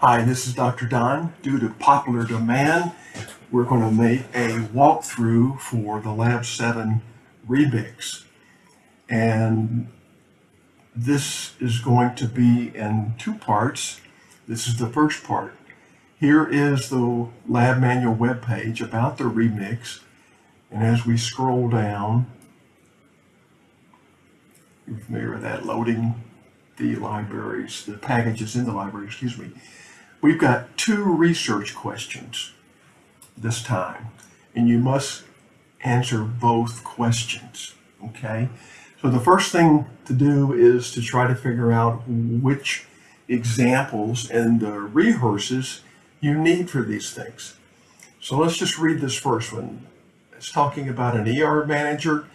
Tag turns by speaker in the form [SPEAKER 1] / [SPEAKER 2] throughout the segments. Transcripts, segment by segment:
[SPEAKER 1] Hi, this is Dr. Don. Due to popular demand, we're going to make a walkthrough for the Lab 7 remix. And this is going to be in two parts. This is the first part. Here is the lab manual webpage about the remix. And as we scroll down, you're familiar with that, loading the libraries, the packages in the library, excuse me. We've got two research questions this time, and you must answer both questions, okay? So the first thing to do is to try to figure out which examples and the rehearses you need for these things. So let's just read this first one. It's talking about an ER manager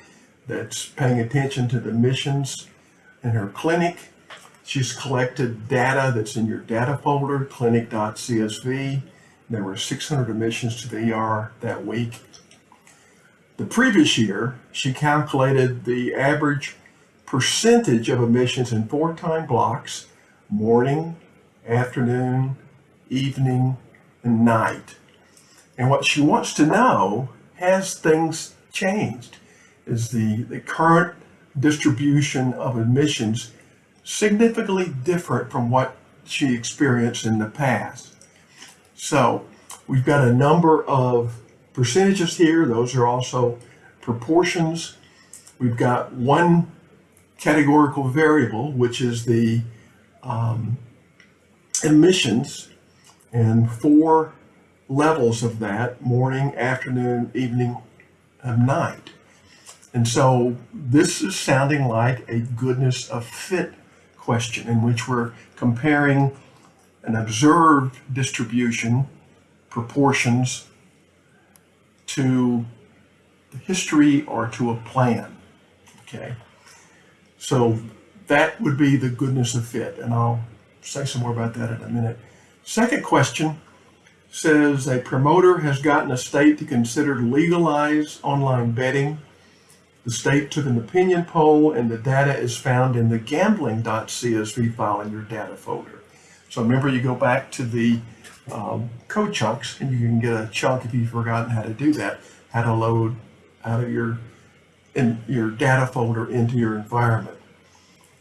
[SPEAKER 1] that's paying attention to the missions in her clinic She's collected data that's in your data folder, clinic.csv. There were 600 admissions to the ER that week. The previous year, she calculated the average percentage of admissions in four time blocks, morning, afternoon, evening, and night. And what she wants to know, has things changed? Is the, the current distribution of admissions significantly different from what she experienced in the past. So we've got a number of percentages here. Those are also proportions. We've got one categorical variable, which is the um, emissions, and four levels of that, morning, afternoon, evening, and night. And so this is sounding like a goodness of fit question in which we're comparing an observed distribution, proportions, to the history or to a plan. Okay, so that would be the goodness of fit, and I'll say some more about that in a minute. Second question says a promoter has gotten a state to consider legalize online betting the state took an opinion poll and the data is found in the gambling.csv file in your data folder. So remember you go back to the um, code chunks and you can get a chunk if you've forgotten how to do that, how to load out of your, in your data folder into your environment.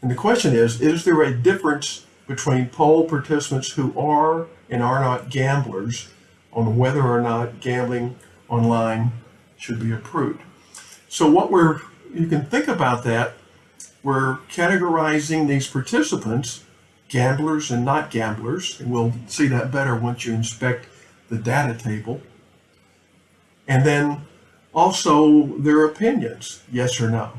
[SPEAKER 1] And the question is, is there a difference between poll participants who are and are not gamblers on whether or not gambling online should be approved? So what we're, you can think about that, we're categorizing these participants, gamblers and not gamblers, and we'll see that better once you inspect the data table. And then also their opinions, yes or no.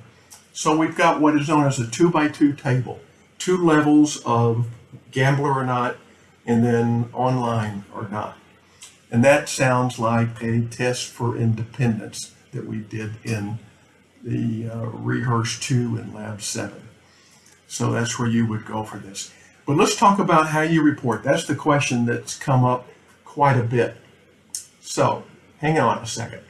[SPEAKER 1] So we've got what is known as a two by two table, two levels of gambler or not, and then online or not. And that sounds like a test for independence that we did in the uh, Rehearse 2 in Lab 7. So that's where you would go for this. But let's talk about how you report. That's the question that's come up quite a bit. So hang on a second.